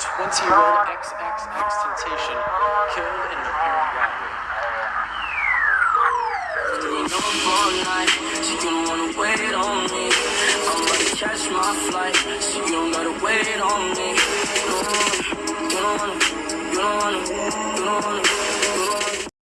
Twenty-year-old XXX Temptation killed in an apparent robbery. Don't wanna wait on me. I'm about to catch my flight. So you don't gotta wait on me. You don't wanna, you don't wanna, you don't wanna.